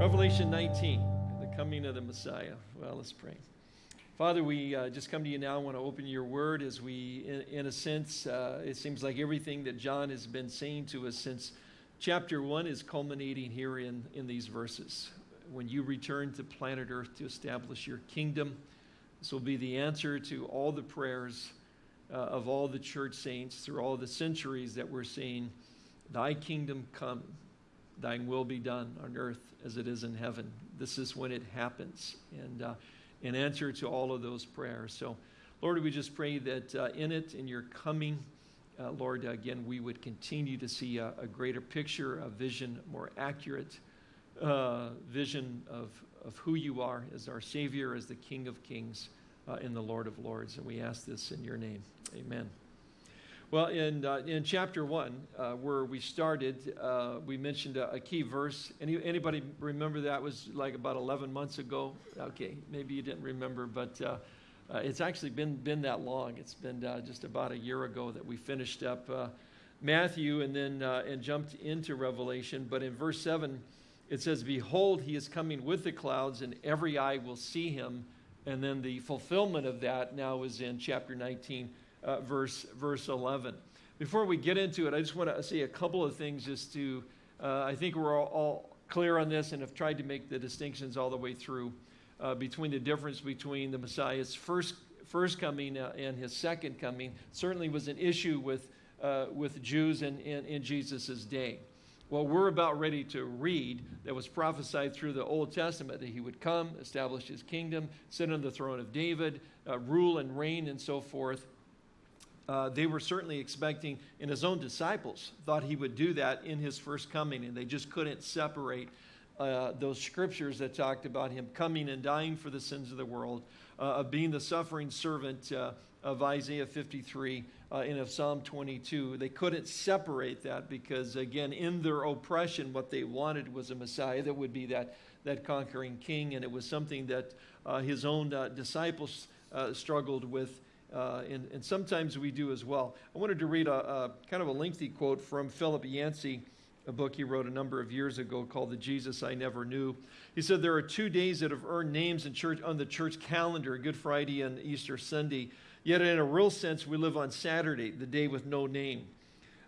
Revelation 19, the coming of the Messiah. Well, let's pray. Father, we uh, just come to you now. I want to open your word as we, in, in a sense, uh, it seems like everything that John has been saying to us since chapter one is culminating here in, in these verses. When you return to planet Earth to establish your kingdom, this will be the answer to all the prayers uh, of all the church saints through all the centuries that we're seeing. Thy kingdom come, thine will be done on earth as it is in heaven. This is when it happens. And uh, in answer to all of those prayers. So, Lord, we just pray that uh, in it, in your coming, uh, Lord, again, we would continue to see a, a greater picture, a vision, more accurate uh, vision of, of who you are as our Savior, as the King of Kings, uh, and the Lord of Lords. And we ask this in your name. Amen. Well, in, uh, in chapter one, uh, where we started, uh, we mentioned a, a, key verse. Any, anybody remember that was like about 11 months ago? Okay, maybe you didn't remember, but uh, uh, it's actually been, been that long. It's been uh, just about a year ago that we finished up Matthew and then and jumped into Revelation. But in verse 7, it says, Behold, he is coming with the clouds, and every eye will see him. And then the fulfillment of that now is in chapter 19 uh, verse, verse 11. Before we get into it, I just want to say a couple of things just to, uh, I think we're all, all, clear on this and have tried to make the distinctions all the way through uh, between the difference between the Messiah's first, first coming uh, and his second coming. Certainly was an issue with, uh, with Jews in, in, in Jesus' day what we're about ready to read that was prophesied through the Old Testament that he would come, establish his kingdom, sit on the throne of David, uh, rule and reign, and so forth uh, they were certainly expecting, and his own disciples thought he would do that in his first coming, and they just couldn't separate uh, those scriptures that talked about him coming and dying for the sins of the world, uh, of being the suffering servant uh, of Isaiah 53 uh, and of Psalm 22. They couldn't separate that because, again, in their oppression, what they wanted was a Messiah that would be that, that conquering king, and it was something that uh, his own disciples struggled with uh, and, and, sometimes we do as well. I wanted to read a, a, kind of a lengthy quote from Philip Yancey, a book he wrote a number of years ago called The Jesus I Never Knew. He said, There are two days that have earned names in church, on the church calendar Good Friday and Easter Sunday. Yet, in a real sense, we live on Saturday, the day with no name.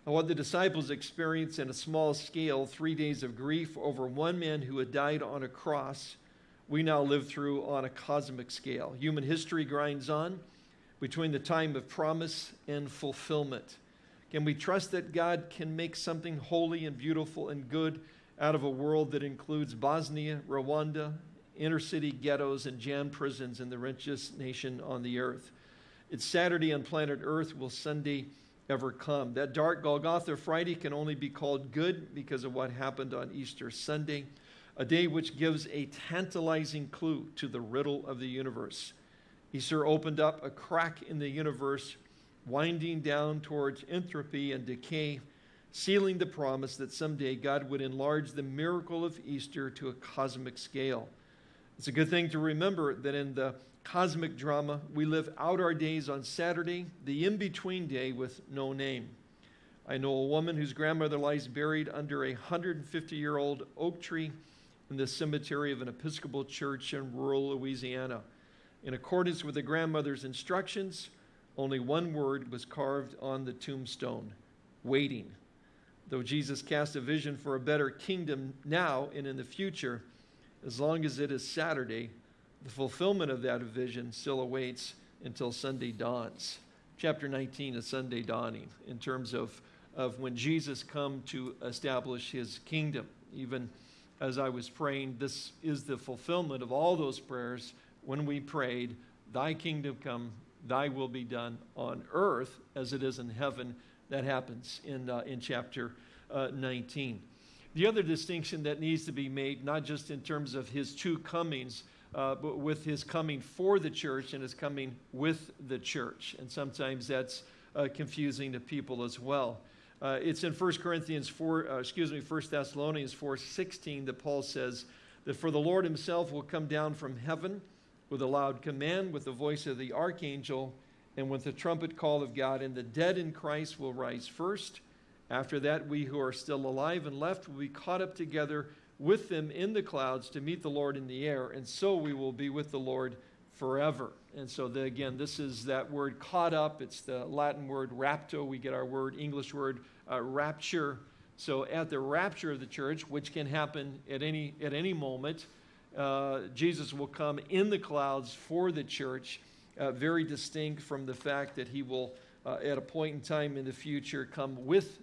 What the disciples experienced in a small scale, three days of grief over one man who had died on a cross, we now live through on a cosmic scale. Human history grinds on between the time of promise and fulfillment? Can we trust that God can make something holy and beautiful and good out of a world that includes Bosnia, Rwanda, inner city ghettos, and jam prisons in the richest nation on the earth? It's Saturday on planet Earth. Will Sunday ever come? That dark Golgotha Friday can only be called good because of what happened on Easter Sunday, a day which gives a tantalizing clue to the riddle of the universe. Easter opened up a crack in the universe, winding down towards entropy and decay, sealing the promise that someday God would enlarge the miracle of Easter to a cosmic scale. It's a good thing to remember that in the cosmic drama, we live out our days on Saturday, the in between day with no name. I know a woman whose grandmother lies buried under a 150 year old oak tree in the cemetery of an Episcopal church in rural Louisiana. In accordance with the grandmother's instructions, only one word was carved on the tombstone waiting. Though Jesus cast a vision for a better kingdom now and in the future, as long as it is Saturday, the fulfillment of that vision still awaits until Sunday dawns. Chapter 19 is Sunday dawning in terms of, of when Jesus come to establish his kingdom. Even as I was praying, this is the fulfillment of all those prayers when we prayed, Thy kingdom come, Thy will be done on earth as it is in heaven. That happens in, uh, in chapter uh, 19. The other distinction that needs to be made, not just in terms of his two comings, uh, but with his coming for the church and his coming with the church. And sometimes that's uh, confusing to people as well. Uh, it's in 1 Corinthians 4, uh, excuse me, 1 Thessalonians 4 16 that Paul says that for the Lord himself will come down from heaven with a loud command, with the voice of the archangel, and with the trumpet call of God, and the dead in Christ will rise first. After that, we who are still alive and left will be caught up together with them in the clouds to meet the Lord in the air, and so we will be with the Lord forever. And so, the, again, this is that word caught up. It's the Latin word rapto. We get our word, English word, uh, rapture. So, at the rapture of the church, which can happen at any, at any moment, uh, Jesus will come in the clouds for the church, uh, very distinct from the fact that he will, uh, at a point in time in the future, come with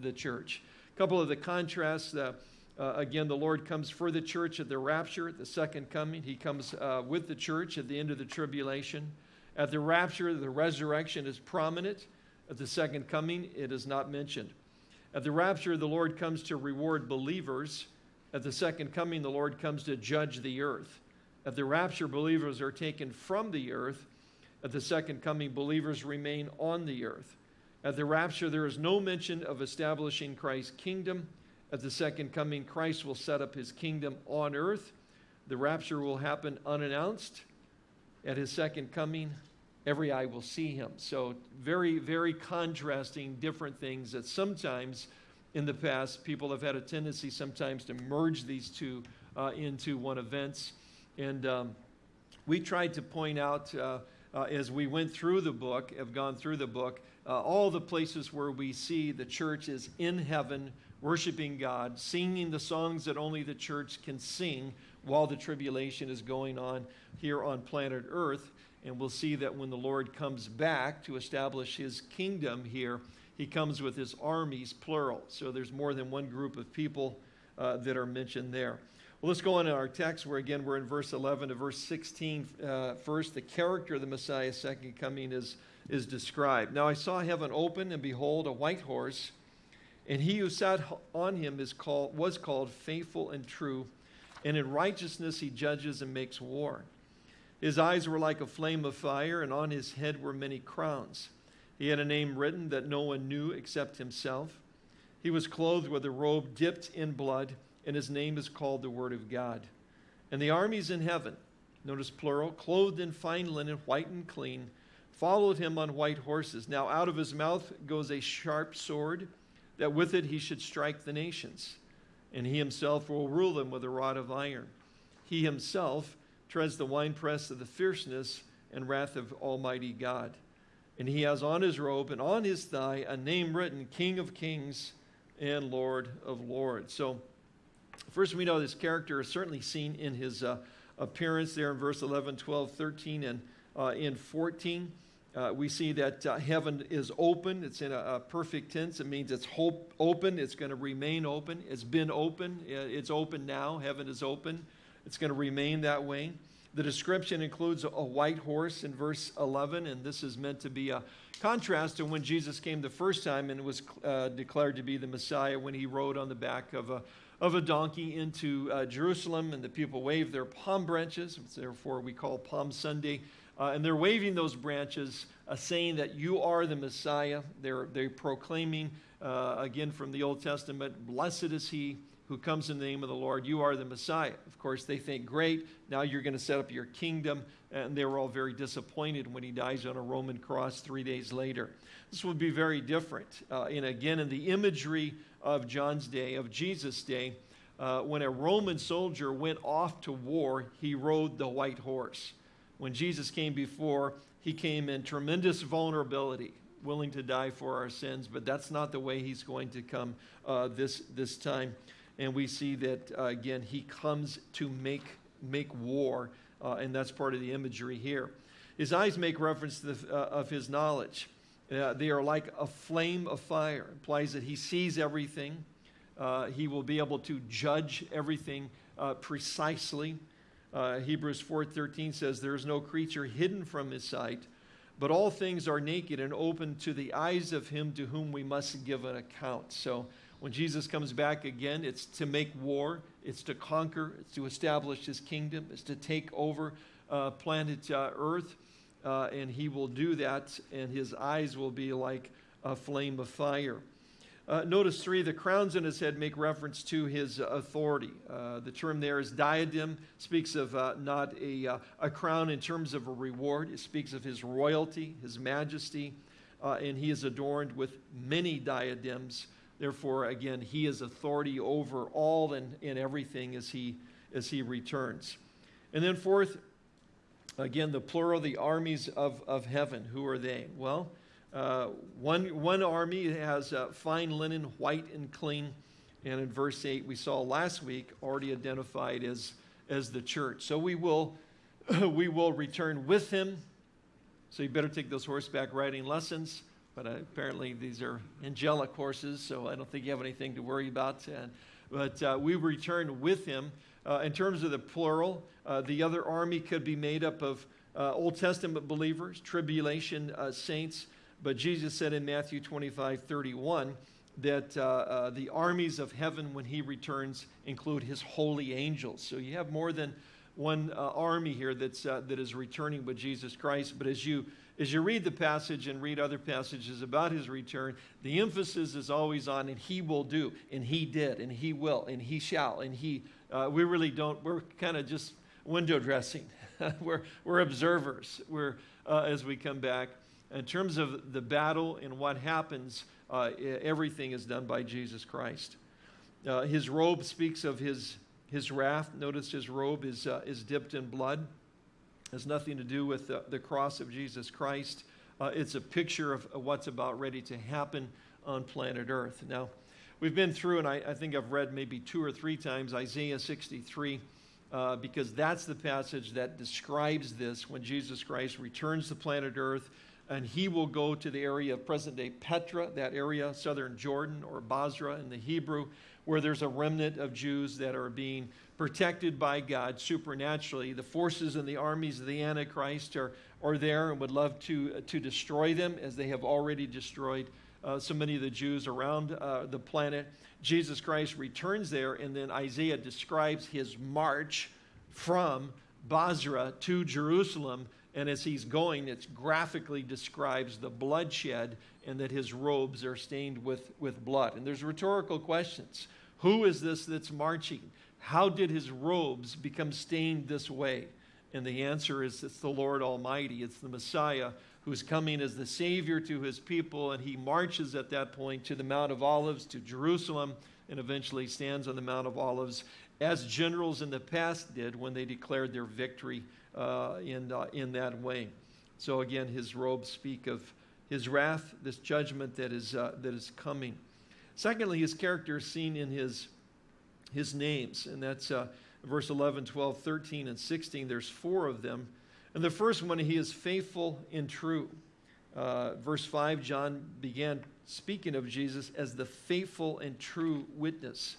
the church. A couple of the contrasts. Uh, uh, again, the Lord comes for the church at the rapture, at the second coming. He comes with the church at the end of the tribulation. At the rapture, the resurrection is prominent. At the second coming, it is not mentioned. At the rapture, the Lord comes to reward believers. At the second coming, the Lord comes to judge the earth. At the rapture, believers are taken from the earth. At the second coming, believers remain on the earth. At the rapture, there is no mention of establishing Christ's kingdom. At the second coming, Christ will set up his kingdom on earth. The rapture will happen unannounced. At his second coming, every eye will see him. So, very, very contrasting different things that sometimes in the past people have had a tendency sometimes to merge these two uh, into one events. And um, we tried to point out uh, uh, as we went through the book, have gone through the book, uh, all the places where we see the church is in heaven worshiping God, singing the songs that only the church can sing while the tribulation is going on here on planet Earth. And we'll see that when the Lord comes back to establish his kingdom here, he comes with his armies, plural. So there's more than one group of people uh, that are mentioned there. Well, let's go on to our text where again we're in verse 11 to verse 16. Uh, first, the character of the Messiah's second coming is, is described. Now I saw heaven open, and behold, a white horse and he who sat on him is called, was called faithful and true, and in righteousness he judges and makes war. His eyes were like a flame of fire, and on his head were many crowns. He had a name written that no one knew except himself. He was clothed with a robe dipped in blood, and his name is called the Word of God. And the armies in heaven, notice plural, clothed in fine linen, white and clean, followed him on white horses. Now out of his mouth goes a sharp sword that with it he should strike the nations, and he himself will rule them with a rod of iron. He himself treads the winepress of the fierceness and wrath of Almighty God. And he has on his robe and on his thigh a name written King of Kings and Lord of Lords. So, first we know this character is certainly seen in his uh, appearance there in verse 11, 12, 13, and uh, in 14. Uh, we see that uh, heaven is open. It's in a, a, perfect tense. It means it's hope, open. It's going to remain open. It's been open. It's open now. Heaven is open. It's going to remain that way. The description includes a white horse in verse 11, and this is meant to be a contrast to when Jesus came the first time and was uh, declared to be the Messiah when he rode on the back of a, of a donkey into uh, Jerusalem, and the people waved their palm branches. Therefore, we call Palm Sunday uh, and they're waving those branches, uh, saying that you are the Messiah. They're, they're proclaiming, uh, again from the Old Testament, blessed is he who comes in the name of the Lord. You are the Messiah. Of course, they think, great, now you're going to set up your kingdom. And they were all very disappointed when he dies on a Roman cross three days later. This would be very different. Uh, and again, in the imagery of John's day, of Jesus' day, uh, when a Roman soldier went off to war, he rode the white horse when Jesus came before, he came in tremendous vulnerability, willing to die for our sins, but that's not the way he's going to come uh, this, this time. And we see that, uh, again, he comes to make, make war, uh, and that's part of the imagery here. His eyes make reference to the, uh, of his knowledge. Uh, they are like a flame of fire. It implies that he sees everything. Uh, he will be able to judge everything precisely. Hebrews 4:13 says, "There is no creature hidden from his sight, but all things are naked and open to the eyes of him to whom we must give an account." So when Jesus comes back again, it's to make war, it's to conquer, it's to establish his kingdom, it's to take over uh, planet uh, Earth, uh, and he will do that, and his eyes will be like a flame of fire. Uh, notice three, the crowns in his head make reference to his authority. Uh, the term there is diadem, speaks of uh, not a, a crown in terms of a reward, it speaks of his royalty, his majesty, and he is adorned with many diadems Therefore, again, he is authority over all and, and everything as he, as he returns. And then, fourth, again, the plural, the armies of, of heaven. Who are they? Well, uh, one, one army has uh, fine linen, white and clean. And in verse 8, we saw last week already identified as, as the church. So we will, we will return with him. So you better take those horseback riding lessons but apparently these are angelic horses, so I don't think you have anything to worry about. but uh, we return with him. Uh, in terms of the plural, uh, the other army could be made up of uh, Old Testament believers, tribulation uh, saints, but Jesus said in Matthew 25 31 that the armies of heaven, when he returns, include his holy angels. So you have more than one army here that's, that is returning with Jesus Christ, but as you as you read the passage and read other passages about his return, the emphasis is always on, and he will do, and he did, and he will, and he shall, and he. Uh, we really don't, we're kind of just window dressing. we're, we're observers we're, uh, as we come back. In terms of the battle and what happens, uh, everything is done by Jesus Christ. Uh, his robe speaks of his, his wrath. Notice his robe is, uh, is dipped in blood has nothing to do with the, the cross of Jesus Christ. Uh, it's a picture of, of, what's about ready to happen on planet Earth. Now, we've been through, and I, I think I've read maybe two or three times Isaiah 63, uh, because that's the passage that describes this when Jesus Christ returns to planet Earth. And he will go to the area of present day Petra, that area, southern Jordan, or Bozrah in the Hebrew, where there's a remnant of Jews that are being protected by God supernaturally. The forces and the armies of the Antichrist are, are there and would love to, uh, to destroy them as they have already destroyed uh, so many of the Jews around uh, the planet. Jesus Christ returns there, and then Isaiah describes his march from Bozrah to Jerusalem. And as he's going, it graphically describes the bloodshed and that his robes are stained with, with blood. And there's rhetorical questions. Who is this that's marching? How did his robes become stained this way? And the answer is it's the Lord Almighty. It's the Messiah who's coming as the Savior to his people. And he marches at that point to the Mount of Olives, to Jerusalem, and eventually stands on the Mount of Olives as generals in the past did when they declared their victory uh, in, uh, in that way. So again, his robes speak of his wrath, this judgment that is, uh, that is coming. Secondly, his character is seen in his his names. And that's uh, verse 11, 12, 13, and 16. There's four of them. And the first one, he is faithful and true. Uh, verse 5, John began speaking of Jesus as the faithful and true witness.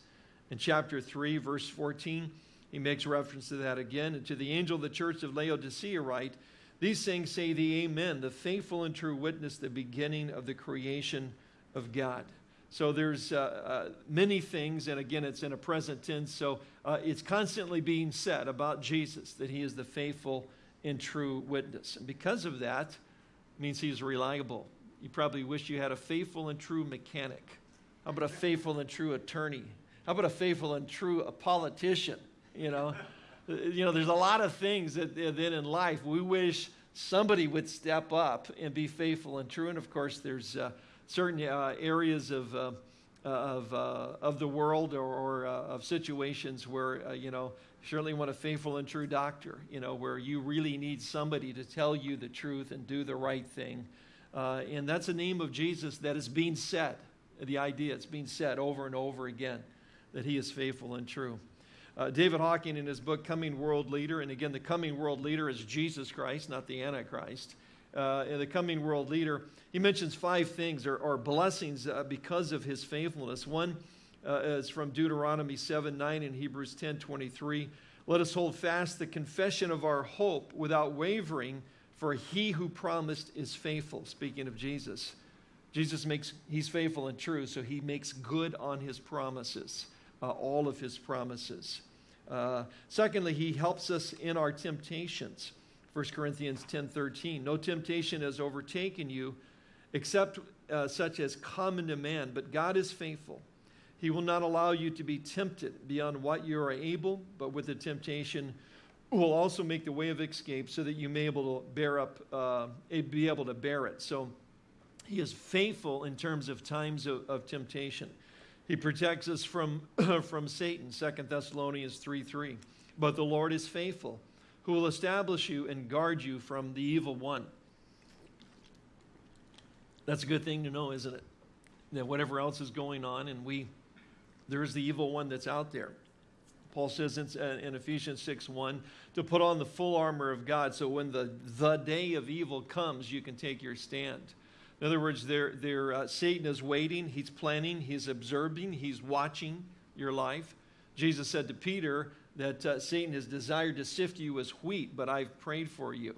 In chapter 3, verse 14, he makes reference to that again. And to the angel of the church of Laodicea, write, These things say the Amen, the faithful and true witness, the beginning of the creation of God. So there's uh, uh, many things, and again, it's in a present tense. So uh, it's constantly being said about Jesus that he is the faithful and true witness. And because of that, means he's reliable. You probably wish you had a faithful and true mechanic. How about a faithful and true attorney? How about a faithful and true a politician? You know, uh, you know, there's a lot of things that, then in life we wish somebody would step up and be faithful and true. And of course, there's uh, certain uh, areas of, uh, of, uh, of the world or, or uh, of situations where, uh, you know, certainly want a faithful and true doctor, you know, where you really need somebody to tell you the truth and do the right thing. and that's the name of Jesus that is being said. The idea, it's being said over and over again that he is faithful and true. Uh, David Hocking, in his book Coming World Leader, and again, the coming world leader is Jesus Christ, not the Antichrist uh, the coming world leader, he mentions five things or, or blessings uh, because of his faithfulness. One uh, is from Deuteronomy 7 9 and Hebrews 10 23. Let us hold fast the confession of our hope without wavering, for he who promised is faithful. Speaking of Jesus. Jesus makes, he's faithful and true, so he makes good on his promises, uh, all of his promises. Uh, secondly, he helps us in our temptations. 1 Corinthians 10:13. No temptation has overtaken you except uh, such as common to man, but God is faithful. He will not allow you to be tempted beyond what you are able, but with the temptation will also make the way of escape so that you may able to bear up, uh, be able to bear it. So he is faithful in terms of times of, of temptation. He protects us from, from Satan, 2 Thessalonians 3 3. But the Lord is faithful, who will establish you and guard you from the evil one. That's a good thing to know, isn't it? That whatever else is going on, and we, there is the evil one that's out there. Paul says in, uh, in, Ephesians 6 1 to put on the full armor of God so when the, the day of evil comes, you can take your stand. In other words, they're, they're, uh, Satan is waiting, he's planning, he's observing, he's watching your life. Jesus said to Peter that uh, Satan has desired to sift you as wheat, but I've prayed for you.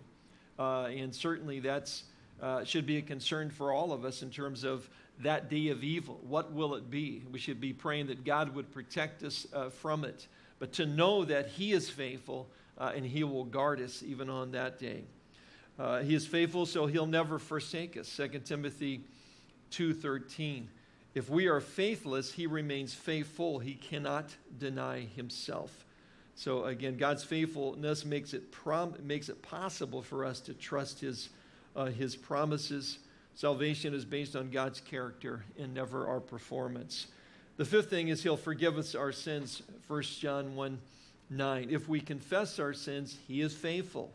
Uh, and certainly that's uh, should be a concern for all of us in terms of that day of evil. What will it be? We should be praying that God would protect us uh, from it, but to know that He is faithful uh, and He will guard us even on that day. Uh, he is faithful, so He'll never forsake us. 2 Timothy 2:13. If we are faithless, He remains faithful. He cannot deny Himself. So again, God's faithfulness makes it makes it possible for us to trust His uh, His promises. Salvation is based on God's character and never our performance. The fifth thing is He'll forgive us our sins. 1 John 1 9. If we confess our sins, He is faithful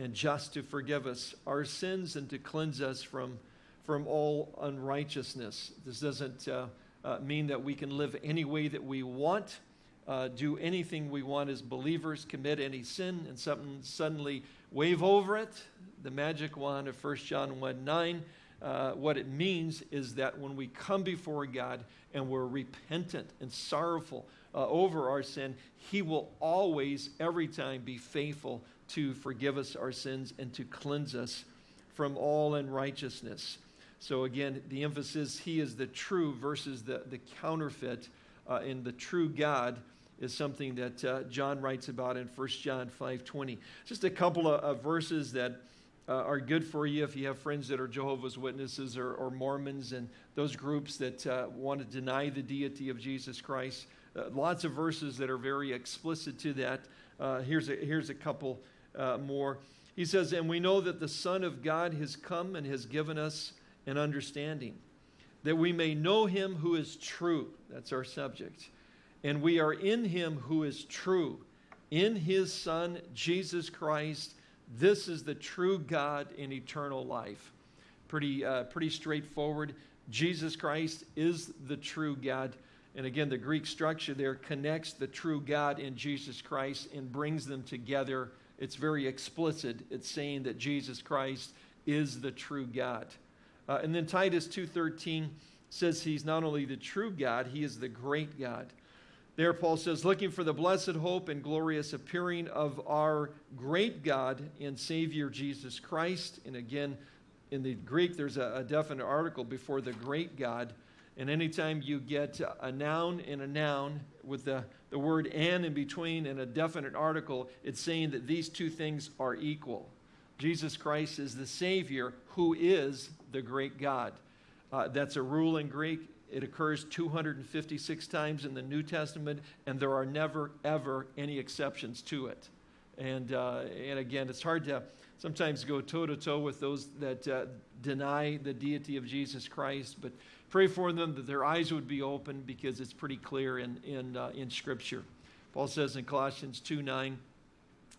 and just to forgive us our sins and to cleanse us from, from all unrighteousness. This doesn't uh, uh, mean that we can live any way that we want, uh, do anything we want as believers, commit any sin, and something suddenly wave over it. The magic wand of 1 John 1 9. Uh, what it means is that when we come before God and we're repentant and sorrowful uh, over our sin, He will always, every time, be faithful to forgive us our sins and to cleanse us from all unrighteousness. So, again, the emphasis He is the true versus the, the counterfeit. Uh, and the true God is something that uh, John writes about in 1 John 5.20. Just a couple of, of verses that uh, are good for you if you have friends that are Jehovah's Witnesses or, or Mormons and those groups that uh, want to deny the deity of Jesus Christ. Uh, lots of verses that are very explicit to that. Uh, here's, a, here's a couple more. He says, And we know that the Son of God has come and has given us an understanding, that we may know him who is true. That's our subject. And we are in him who is true, in his Son, Jesus Christ. This is the true God in eternal life. Pretty, uh, pretty straightforward. Jesus Christ is the true God. And again, the Greek structure there connects the true God in Jesus Christ and brings them together it's very explicit. It's saying that Jesus Christ is the true God. Uh, and then Titus 2:13 says he's not only the true God, he is the great God. There Paul says, looking for the blessed hope and glorious appearing of our great God and Savior Jesus Christ. And again, in the Greek, there's a, a definite article before the great God. And anytime you get a noun and a noun with the the word and in between and a definite article, it's saying that these two things are equal. Jesus Christ is the Savior who is the great God. Uh, that's a rule in Greek. It occurs 256 times in the New Testament, and there are never, ever any exceptions to it. And, uh, and again, it's hard to sometimes go toe to toe with those that uh, deny the deity of Jesus Christ, but Pray for them that their eyes would be open because it's pretty clear in, in, uh, in Scripture. Paul says in Colossians 2 9,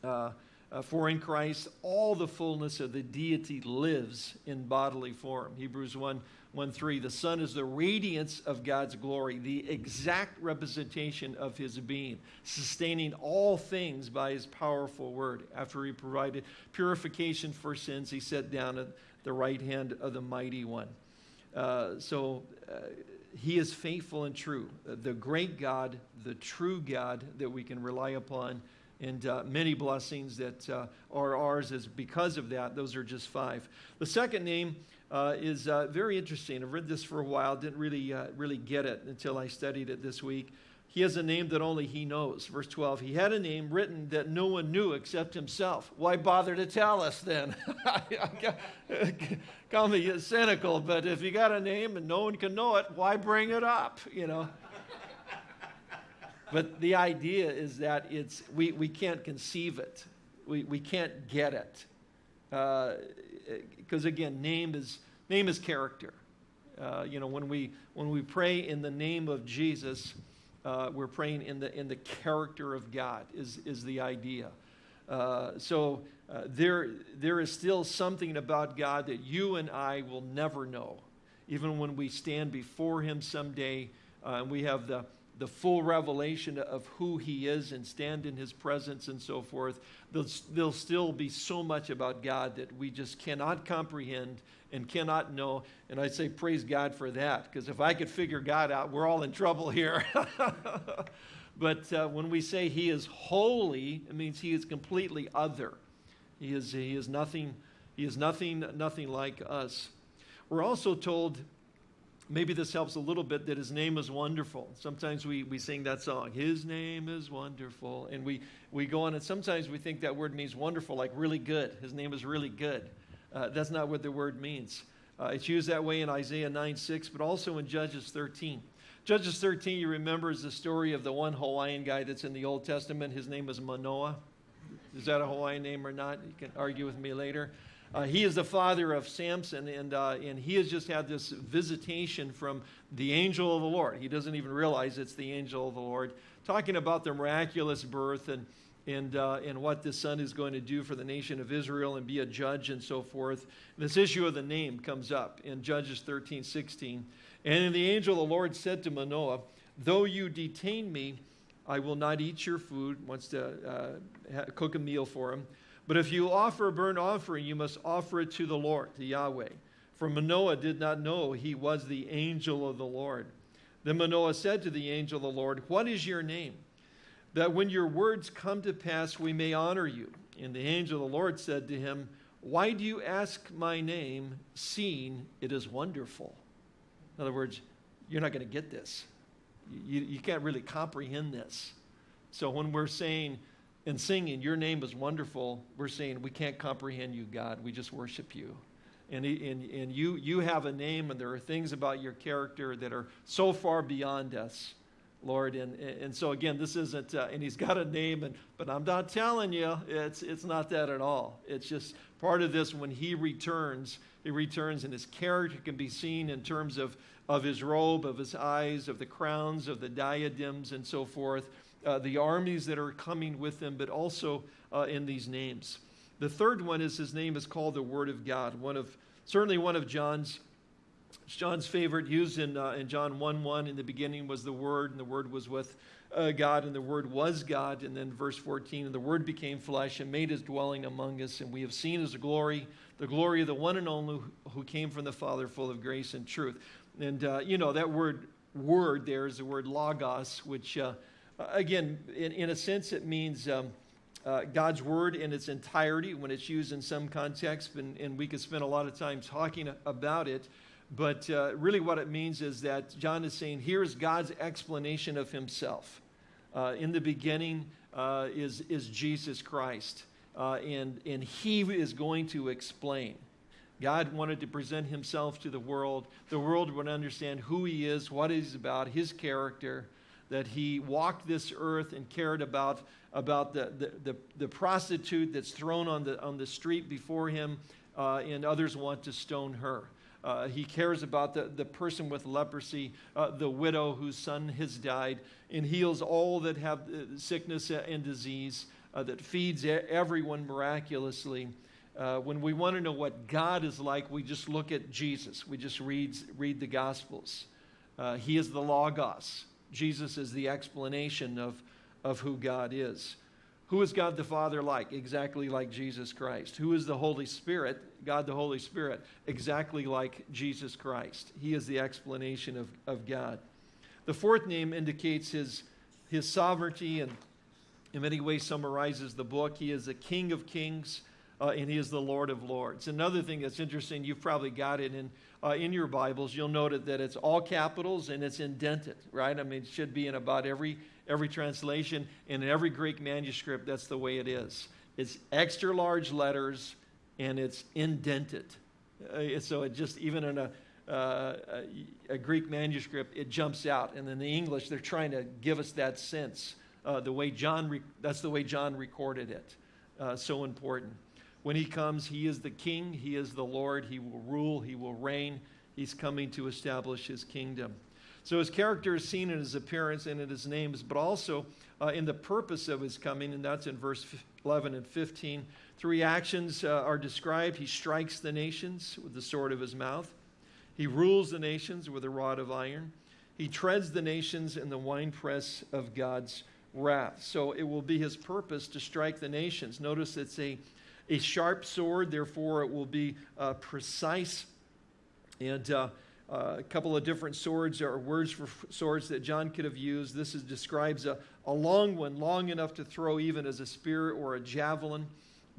uh, uh, for in Christ all the fullness of the deity lives in bodily form. Hebrews 1 1 3. The Son is the radiance of God's glory, the exact representation of his being, sustaining all things by his powerful word. After he provided purification for sins, he sat down at the right hand of the mighty one. Uh, so uh, he is faithful and true. The great God, the true God that we can rely upon, and uh, many blessings that uh, are ours is because of that. Those are just five. The second name uh, is uh, very interesting. I've read this for a while, didn't really, uh, really get it until I studied it this week. He has a name that only he knows. Verse 12, he had a name written that no one knew except himself. Why bother to tell us then? Call me cynical, but if you got a name and no one can know it, why bring it up, you know? but the idea is that it's, we, we can't conceive it. We, we can't get it. Uh, Because again, name is, name is character. Uh, you know, when we, when we pray in the name of Jesus, uh, we're praying in the, in the character of God, is, is the idea. Uh, so uh, there, there is still something about God that you and I will never know. Even when we stand before Him someday uh, and we have the, the full revelation of who He is and stand in His presence and so forth, there'll, there'll still be so much about God that we just cannot comprehend and cannot know. And I say, praise God for that, because if I could figure God out, we're all in trouble here. but uh, when we say He is holy, it means He is completely other. He is, he is nothing, he is nothing, nothing like us. We're also told, maybe this helps a little bit, that his name is wonderful. Sometimes we, we sing that song, His name is wonderful. And we, we go on, and sometimes we think that word means wonderful, like really good. His name is really good. Uh, that's not what the word means. Uh, it's used that way in Isaiah 9 6, but also in Judges 13. Judges 13, you remember, is the story of the one Hawaiian guy that's in the Old Testament. His name is Manoah. Is that a Hawaiian name or not? You can argue with me later. Uh, he is the father of Samson, and, uh, and he has just had this visitation from the angel of the Lord. He doesn't even realize it's the angel of the Lord, talking about the miraculous birth and, and, uh, and what the son is going to do for the nation of Israel and be a judge and so forth. This issue of the name comes up in Judges 13 16. And the angel of the Lord said to Manoah, Though you detain me, I will not eat your food, wants to uh, cook a meal for him. But if you offer a burnt offering, you must offer it to the Lord, to Yahweh. For Manoah did not know he was the angel of the Lord. Then Manoah said to the angel of the Lord, What is your name? That when your words come to pass, we may honor you. And the angel of the Lord said to him, Why do you ask my name, seeing it is wonderful? In other words, you're not going to get this you, you can't really comprehend this. So when we're saying and singing, Your name is wonderful, we're saying we can't comprehend you, God. We just worship you. And, and, and you, you have a name, and there are things about your character that are so far beyond us. Lord. And, and so again, this isn't, uh, and he's got a name, and, but I'm not telling you, it's, it's not that at all. It's just part of this when he returns, he returns and his character can be seen in terms of of his robe, of his eyes, of the crowns, of the diadems, and so forth, uh, the armies that are coming with them, but also uh, in these names. The third one is his name is called the Word of God, one of certainly one of John's John's favorite, used in, uh, in John 1 1. In the beginning was the Word, and the Word was with uh, God, and the Word was God. And then verse 14, and the Word became flesh and made his dwelling among us, and we have seen his glory, the glory of the one and only who came from the Father, full of grace and truth. And, uh, you know, that word word there is the word logos, which, uh, again, in, in a sense, it means um, uh, God's word in its entirety when it's used in some context, and, and we could spend a lot of time talking about it. But uh, really, what it means is that John is saying, here's God's explanation of himself. Uh, in the beginning uh, is, is Jesus Christ, and, and he is going to explain. God wanted to present himself to the world. The world would understand who he is, what he's about, his character, that he walked this earth and cared about, about the, the, the, the prostitute that's thrown on the, on the street before him, uh, and others want to stone her. Uh, he cares about the, the person with leprosy, uh, the widow whose son has died, and heals all that have uh, sickness and disease, uh, that feeds everyone miraculously. Uh, when we want to know what God is like, we just look at Jesus. We just read, read the Gospels. He is the Logos. Jesus is the explanation of, of who God is. Who is God the Father like? Exactly like Jesus Christ. Who is the Holy Spirit? God the Holy Spirit. Exactly like Jesus Christ. He is the explanation of, of God. The fourth name indicates his, his sovereignty and in many ways summarizes the book. He is the King of Kings uh, and he is the Lord of Lords. Another thing that's interesting, you've probably got it in, uh, in your Bibles. You'll note that it's all capitals and it's indented, right? I mean, it should be in about every, every translation. And in every Greek manuscript, that's the way it is. It's extra large letters and it's indented. Uh, so it just, even in a, uh, a, a, Greek manuscript, it jumps out. And in the English, they're trying to give us that sense. Uh, the way John, that's the way John recorded it. Uh, so important. When he comes, he is the king, he is the Lord, he will rule, he will reign, He's coming to establish his kingdom. So his character is seen in his appearance and in his names, but also uh, in the purpose of his coming, and that's in verse 11 and 15. Three actions uh, are described. He strikes the nations with the sword of his mouth. He rules the nations with a rod of iron. He treads the nations in the winepress of God's wrath. So it will be his purpose to strike the nations. Notice it's a, a sharp sword, therefore it will be uh, precise. And uh, uh, a couple of different swords or words for swords that John could have used. This is, describes a, a long one, long enough to throw even as a spear or a javelin.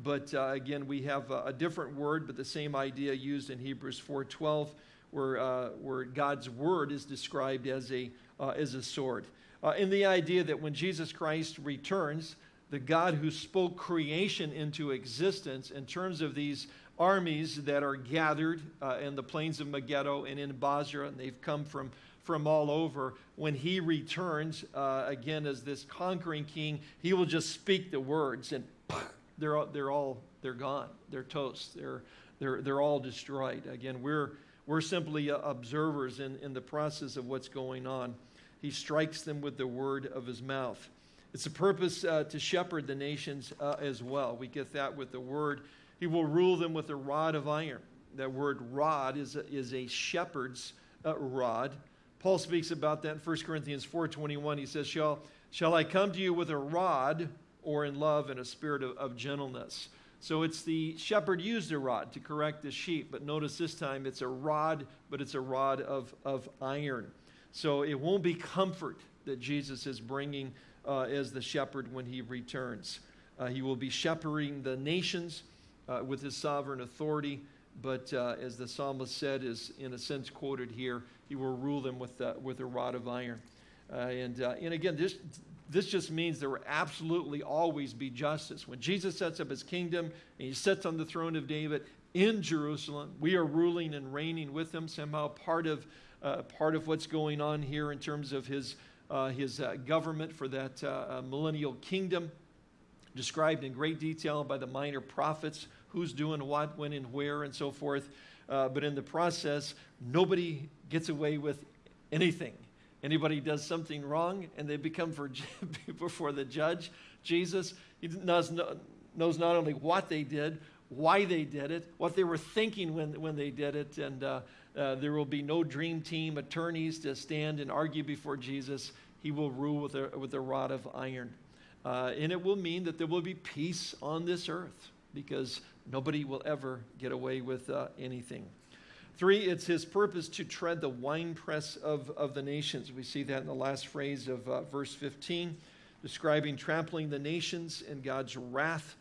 But uh, again, we have a, a, different word, but the same idea used in Hebrews 4.12, where, uh, where God's word is described as a, uh, as a sword. Uh, in the idea that when Jesus Christ returns, the God who spoke creation into existence in terms of these armies that are gathered uh, in the plains of Megiddo and in Bozrah, and they've come from, from all over. When he returns, uh, again, as this conquering king, he will just speak the words, and they're, they're all they're gone. They're toast. They're, they're, they're all destroyed. Again, we're, we're simply uh, observers in, in the process of what's going on. He strikes them with the word of his mouth. It's a purpose uh, to shepherd the nations uh, as well. We get that with the word he will rule them with a rod of iron. That word rod is a, is a shepherd's uh, rod. Paul speaks about that in 1 Corinthians 4.21. He says, shall, shall I come to you with a rod or in love and a spirit of, of gentleness? So it's the shepherd used a rod to correct the sheep, but notice this time it's a rod, but it's a rod of, of iron. So it won't be comfort that Jesus is bringing uh, as the shepherd when he returns. Uh, he will be shepherding the nations uh, with his sovereign authority. But uh, as the psalmist said, is in a sense quoted here, he will rule them with, uh, with a rod of iron. And, and again, this, this just means there will absolutely always be justice. When Jesus sets up his kingdom and he sits on the throne of David in Jerusalem, we are ruling and reigning with him, somehow part of, uh, part of what's going on here in terms of his, his government for that millennial kingdom described in great detail by the minor prophets, who's doing what, when, and where, and so forth. Uh, but in the process, nobody gets away with anything. Anybody does something wrong and they become for, before the judge, Jesus, he knows, knows not only what they did, why they did it, what they were thinking when, when they did it, and uh, uh, there will be no dream team attorneys to stand and argue before Jesus. He will rule with a, with a rod of iron. Uh, and it will mean that there will be peace on this earth because nobody will ever get away with uh, anything. Three, it's his purpose to tread the winepress of, of the nations. We see that in the last phrase of uh, verse 15, describing trampling the nations in God's wrath.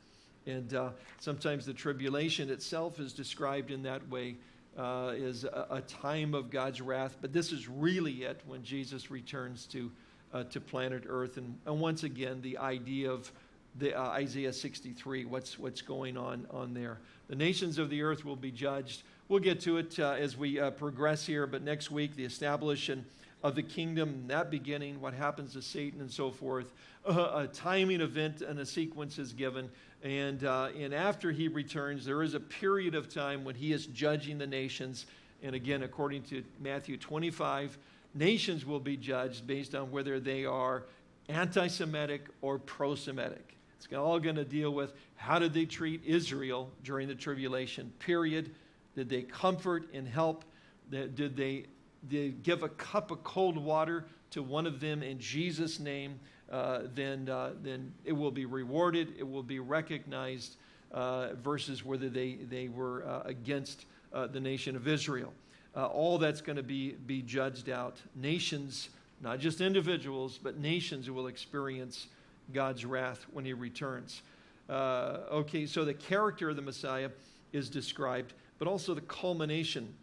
And uh, sometimes the tribulation itself is described in that way uh, as a, a time of God's wrath. But this is really it when Jesus returns to uh, to planet Earth. And, and, once again, the idea of the, uh, Isaiah 63, what's, what's going on on there. The nations of the earth will be judged. We'll get to it uh, as we uh, progress here, but next week, the establishment of the kingdom, that beginning, what happens to Satan and so forth. a timing event and a sequence is given. And, uh, and after he returns, there is a period of time when he is judging the nations. And again, according to Matthew 25, nations will be judged based on whether they are anti Semitic or pro Semitic. It's all going to deal with how did they treat Israel during the tribulation period? Did they comfort and help? Did they, did they give a cup of cold water to one of them in Jesus' name? Uh, then, uh, then it will be rewarded, it will be recognized, uh, versus whether they, they were against the nation of Israel all that's going to be, be judged out. Nations, not just individuals, but nations who will experience God's wrath when he returns. Uh, okay, so the character of the Messiah is described, but also the culmination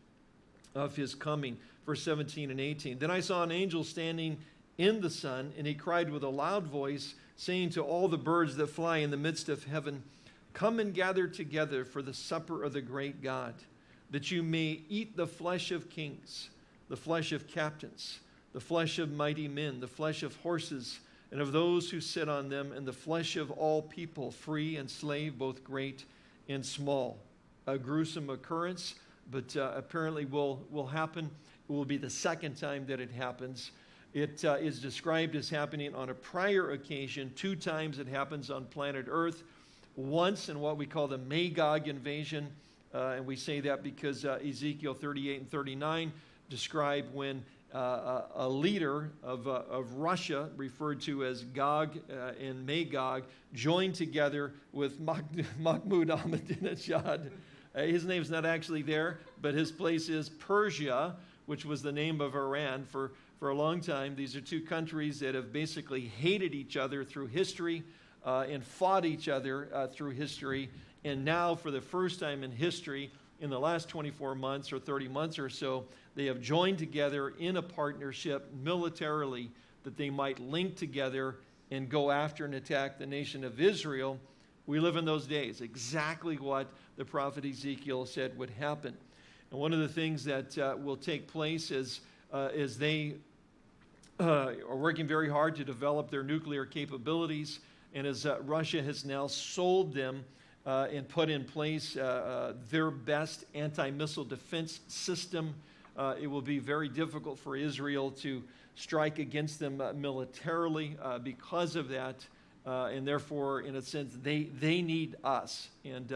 of his coming. Verse 17 and 18. Then I saw an angel standing in the sun, and he cried with a loud voice, saying to all the birds that fly in the midst of heaven, Come and gather together for the supper of the great God that you may eat the flesh of kings, the flesh of captains, the flesh of mighty men, the flesh of horses, and of those who sit on them, and the flesh of all people, free and slave, both great and small. A gruesome occurrence, but uh, apparently will, will happen. It will be the second time that it happens. It uh, is described as happening on a prior occasion. Two times it happens on planet Earth. Once in what we call the Magog invasion, uh, and we say that because uh, Ezekiel 38 and 39 describe when uh, a leader of, uh, of Russia, referred to as Gog uh, and Magog, joined together with Mahmoud Ahmadinejad. His name's not actually there, but his place is Persia, which was the name of Iran for, for a long time. These are two countries that have basically hated each other through history uh, and fought each other uh, through history. And now, for the first time in history, in the last 24 months or 30 months or so, they have joined together in a partnership militarily that they might link together and go after and attack the nation of Israel. We live in those days, exactly what the prophet Ezekiel said would happen. And one of the things that uh, will take place is, uh, is they uh, are working very hard to develop their nuclear capabilities. And as uh, Russia has now sold them uh, and put in place uh, uh, their best anti missile defense system. Uh, it will be very difficult for Israel to strike against them militarily because of that. And therefore, in a sense, they, they need us. And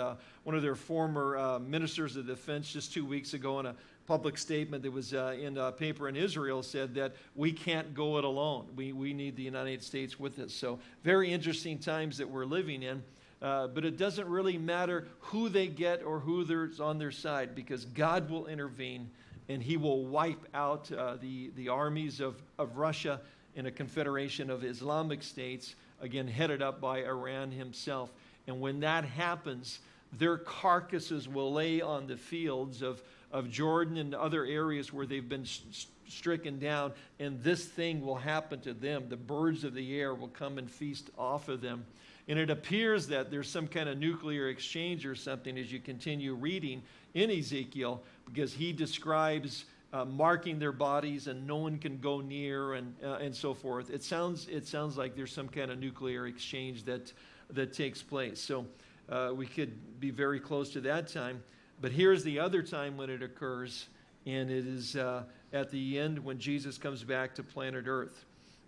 one of their former ministers of defense just two weeks ago in a public statement that was uh, in a paper in Israel said that we can't go it alone. We, we need the United States with us. So, very interesting times that we're living in. Uh, but it doesn't really matter who they get or who's on their side because God will intervene and he will wipe out uh, the, the armies of, of Russia in a confederation of Islamic states, again, headed up by Iran himself. And when that happens, their carcasses will lay on the fields of, of Jordan and other areas where they've been st- stricken down, and this thing will happen to them. The birds of the air will come and feast off of them. And it appears that there's some kind of nuclear exchange or something as you continue reading in Ezekiel, because he describes uh, marking their bodies and no one can go near and, uh, and so forth. It sounds, it sounds like there's some kind of nuclear exchange that, that takes place. So uh, we could be very close to that time. But here's the other time when it occurs, and it is uh, at the end when Jesus comes back to planet Earth.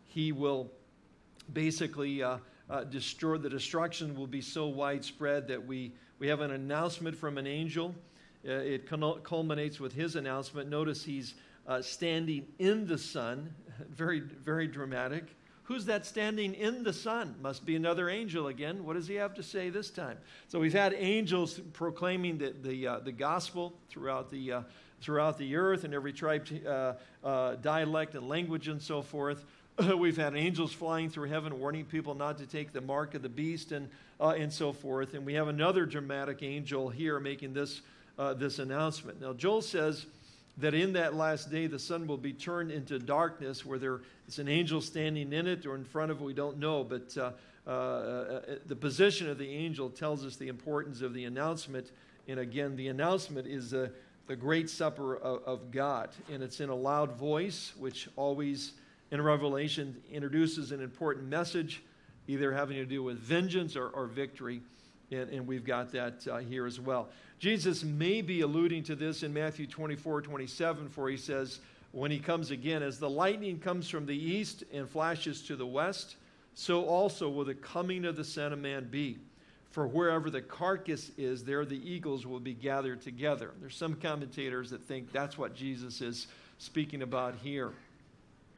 He will basically uh, destroy, the destruction will be so widespread that we, we have an announcement from an angel. Uh, it culminates with his announcement. Notice he's uh, standing in the sun, very, very dramatic. Who's that standing in the sun? Must be another angel again. What does he have to say this time? So we've had angels proclaiming the, the, uh, the gospel throughout the, uh, throughout the earth and every tribe, uh, uh, dialect, and language and so forth. We've had angels flying through heaven warning people not to take the mark of the beast and, and so forth. And we have another dramatic angel here making this, uh, this announcement. Now, Joel says that in that last day the sun will be turned into darkness, where there is an angel standing in it or in front of it, we don't know. But uh, uh, uh the position of the angel tells us the importance of the announcement. And again, the announcement is the great supper of, of God. And it's in a loud voice, which always in Revelation introduces an important message, either having to do with vengeance or, or victory. And, and, we've got that uh, here as well. Jesus may be alluding to this in Matthew 24, 27, for he says, when he comes again, as the lightning comes from the east and flashes to the west, so also will the coming of the Son of Man be. For wherever the carcass is, there the eagles will be gathered together. There's some commentators that think that's what Jesus is speaking about here.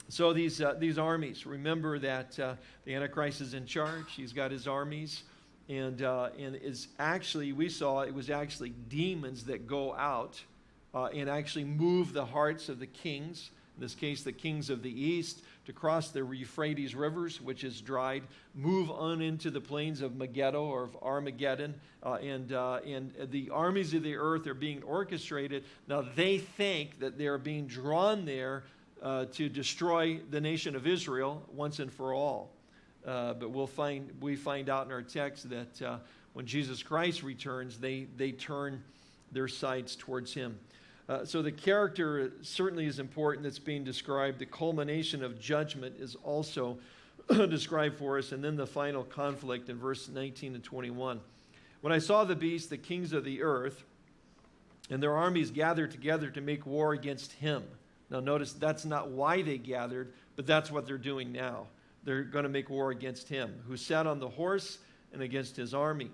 So these, uh, these armies, remember that uh, the Antichrist is in charge. He's got his armies. And, uh, and is actually, we saw it was actually demons that go out uh, and actually move the hearts of the kings, in this case, the kings of the east, to cross the Euphrates rivers, which is dried, move on into the plains of Megiddo or of Armageddon. Uh, and, uh, and the armies of the earth are being orchestrated. Now, they think that they're being drawn there uh, to destroy the nation of Israel once and for all. Uh, but we'll find, we find out in our text that uh, when Jesus Christ returns, they, they turn their sights towards him. Uh, so the character certainly is important that's being described. The culmination of judgment is also described for us. And then the final conflict in verse 19 and 21. When I saw the beast, the kings of the earth, and their armies gathered together to make war against him. Now, notice that's not why they gathered, but that's what they're doing now. They're going to make war against him, who sat on the horse and against his army.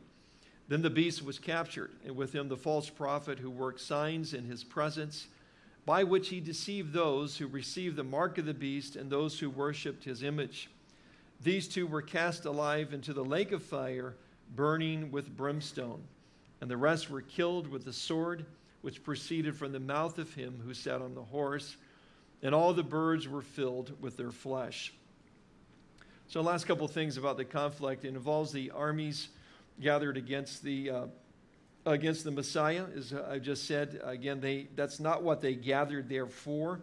Then the beast was captured, and with him the false prophet who worked signs in his presence, by which he deceived those who received the mark of the beast and those who worshipped his image. These two were cast alive into the lake of fire, burning with brimstone, and the rest were killed with the sword which proceeded from the mouth of him who sat on the horse, and all the birds were filled with their flesh. So, last couple things about the conflict. It involves the armies gathered against the uh, against the Messiah, as I just said. Again, they that's not what they gathered there for,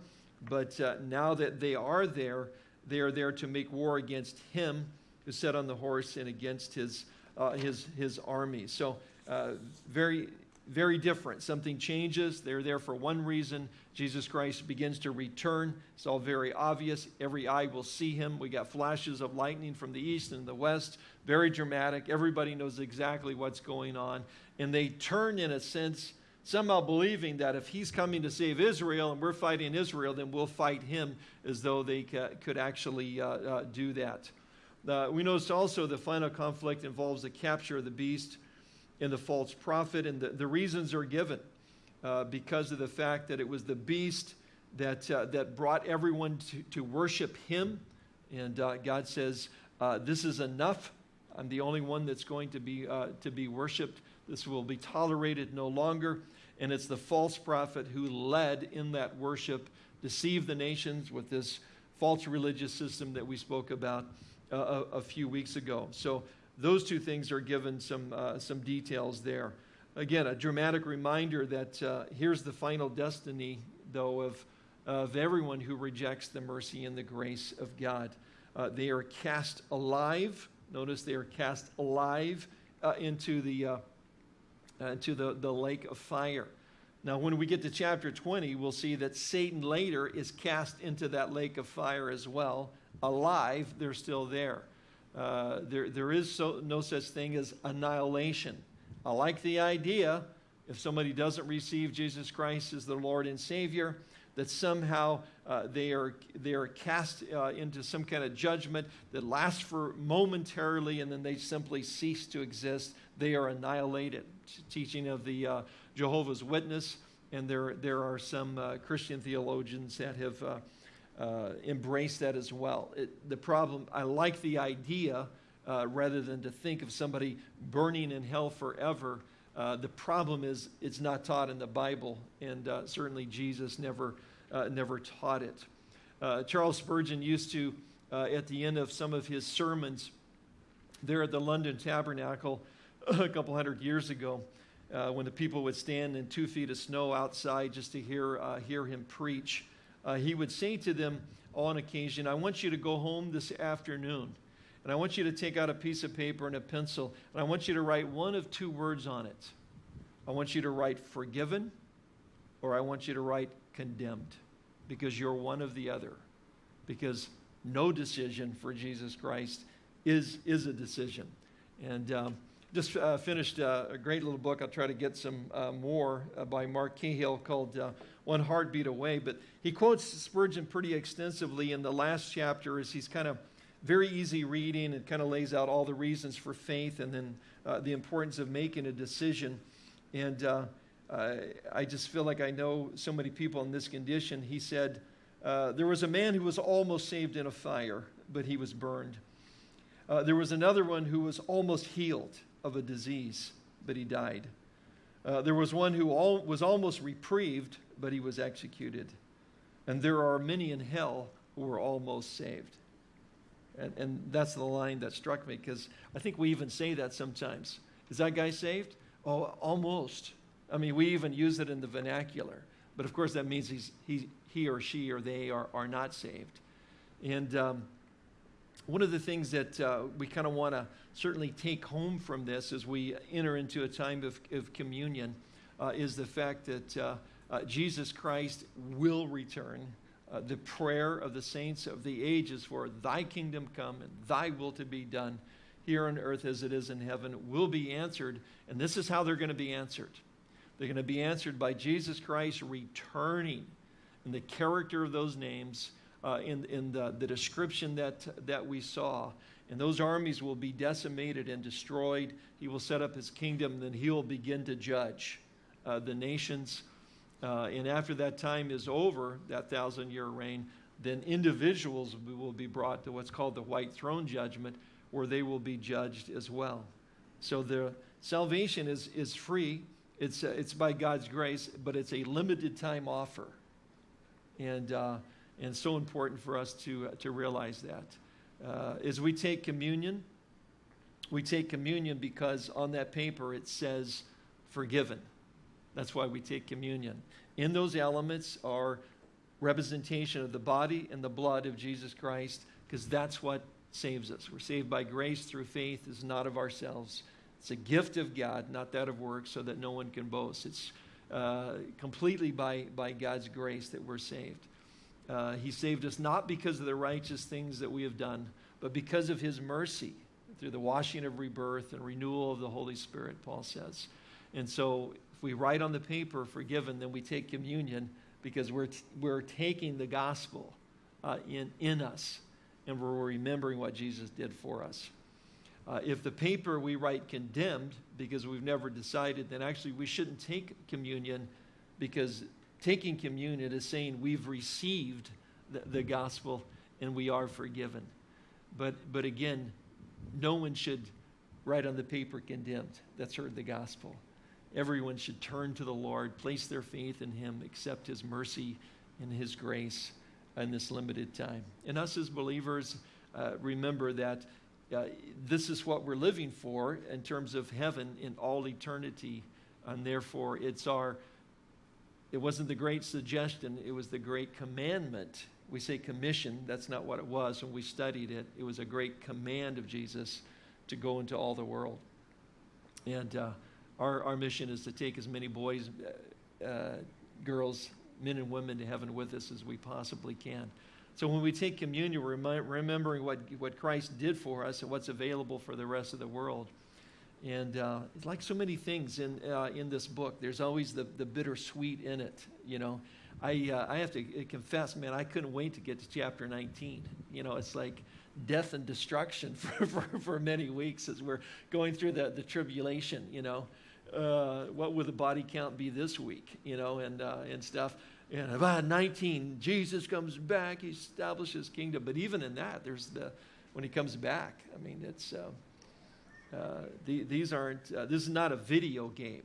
but uh, now that they are there, they are there to make war against him who sat on the horse and against his uh, his his army. So, uh, very very different. Something changes. They're there for one reason. Jesus Christ begins to return. It's all very obvious. Every eye will see him. We got flashes of lightning from the east and the west. Very dramatic. Everybody knows exactly what's going on. And they turn, in a sense, somehow believing that if he's coming to save Israel and we're fighting Israel, then we'll fight him as though they could actually uh, uh, do that. Uh, we notice also the final conflict involves the capture of the beast and the false prophet, and the, the reasons are given uh, because of the fact that it was the beast that, uh, that brought everyone to, to worship him. And uh, God says, uh, This is enough. I'm the only one that's going to be, uh, to be worshiped. This will be tolerated no longer. And it's the false prophet who led in that worship, deceived the nations with this false religious system that we spoke about uh, a, a few weeks ago. So those two things are given some, uh, some details there. Again, a dramatic reminder that uh, here's the final destiny, though, of, of everyone who rejects the mercy and the grace of God. Uh, they are cast alive. Notice they are cast alive uh, into, the, uh, into the, the lake of fire. Now, when we get to chapter 20, we'll see that Satan later is cast into that lake of fire as well. Alive, they're still there. Uh, there, there is so, no such thing as annihilation. I like the idea, if somebody doesn't receive Jesus Christ as their Lord and Savior, that somehow uh, they, are, they are cast uh, into some kind of judgment that lasts for momentarily and then they simply cease to exist. They are annihilated. Teaching of the uh, Jehovah's Witness, and there, there are some uh, Christian theologians that have uh, embrace that as well. It, the problem, I like the idea uh, rather than to think of somebody burning in hell forever. Uh, the problem is it's not taught in the Bible, and uh, certainly Jesus never, uh, never taught it. Uh, Charles Spurgeon used to, at the end of some of his sermons there at the London Tabernacle a couple hundred years ago, when the people would stand in two feet of snow outside just to hear, hear him preach, uh, he would say to them on occasion, I want you to go home this afternoon, and I want you to take out a piece of paper and a pencil, and I want you to write one of two words on it. I want you to write forgiven, or I want you to write condemned, because you're one of the other. Because no decision for Jesus Christ is, is a decision. And um, just uh, finished uh, a great little book. I'll try to get some uh, more uh, by Mark Cahill called uh, One Heartbeat Away. But he quotes Spurgeon pretty extensively in the last chapter as he's kind of very easy reading and kind of lays out all the reasons for faith and then uh, the importance of making a decision. And uh, I just feel like I know so many people in this condition. He said, uh, There was a man who was almost saved in a fire, but he was burned. Uh, there was another one who was almost healed of a disease, but he died. Uh, there was one who all, was almost reprieved, but he was executed. And there are many in hell who were almost saved. And, and that's the line that struck me because I think we even say that sometimes. Is that guy saved? Oh, almost. I mean, we even use it in the vernacular. But of course, that means he's, he, he or she or they are, are not saved. And um, one of the things that uh, we kind of want to certainly take home from this as we enter into a time of, of communion uh, is the fact that uh, uh Jesus Christ will return. Uh, the prayer of the saints of the ages for thy kingdom come and thy will to be done here on earth as it is in heaven will be answered. And this is how they're going to be answered. They're going to be answered by Jesus Christ returning in the character of those names, uh, in, in the, the description that, that we saw. And those armies will be decimated and destroyed. He will set up his kingdom, then he will begin to judge uh, the nations. Uh, and after that time is over, that thousand year reign, then individuals will be brought to what's called the white throne judgment, where they will be judged as well. So the salvation is, is free. It's, uh, it's by God's grace, but it's a limited time offer. And, uh, and so important for us to, uh, to realize that. Uh, as we take communion, we take communion because on that paper it says forgiven. That's why we take communion. In those elements are representation of the body and the blood of Jesus Christ, because that's what saves us. We're saved by grace through faith, is not of ourselves. It's a gift of God, not that of works, so that no one can boast. It's uh, completely by, by God's grace that we're saved. Uh, he saved us not because of the righteous things that we have done, but because of His mercy through the washing of rebirth and renewal of the Holy Spirit, Paul says. And so if we write on the paper forgiven, then we take communion because we're, we're taking the gospel uh, in, in us and we're remembering what Jesus did for us. Uh, if the paper we write condemned because we've never decided, then actually we shouldn't take communion because taking communion is saying we've received the, the gospel and we are forgiven. But, but again, no one should write on the paper condemned that's heard the gospel. Everyone should turn to the Lord, place their faith in Him, accept His mercy and His grace in this limited time. And us as believers, uh, remember that uh, this is what we're living for in terms of heaven in all eternity. And therefore, it's our, it wasn't the great suggestion, it was the great commandment. We say commission, that's not what it was when we studied it. It was a great command of Jesus to go into all the world. And uh, our, our mission is to take as many boys, uh, uh, girls, men and women to heaven with us as we possibly can. So when we take communion, we're remembering what, what Christ did for us and what's available for the rest of the world. And uh, like so many things in, uh, in this book, there's always the, the bittersweet in it, you know. I, uh, I have to confess, man, I couldn't wait to get to chapter 19. You know, it's like death and destruction for, for, for many weeks as we're going through the, the tribulation, you know. Uh, what will the body count be this week, you know, and, uh, and stuff. And about 19, Jesus comes back, he establishes kingdom. But even in that, there's the, when he comes back, I mean, it's, uh, the, these aren't, uh, this is not a video game,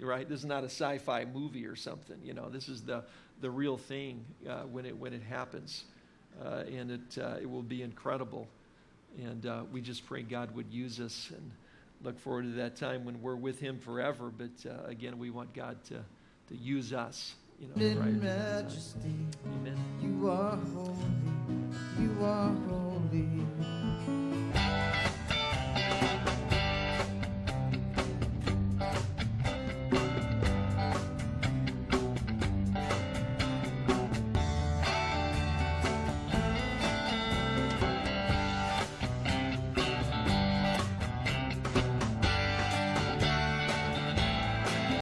right? This is not a sci fi movie or something, you know, this is the, the real thing uh, when, it, when it happens. Uh, and it, uh, it will be incredible. And we just pray God would use us and look forward to that time when we're with him forever. But again, we want God to, to use us you know, in majesty. Amen. You are holy. You are holy.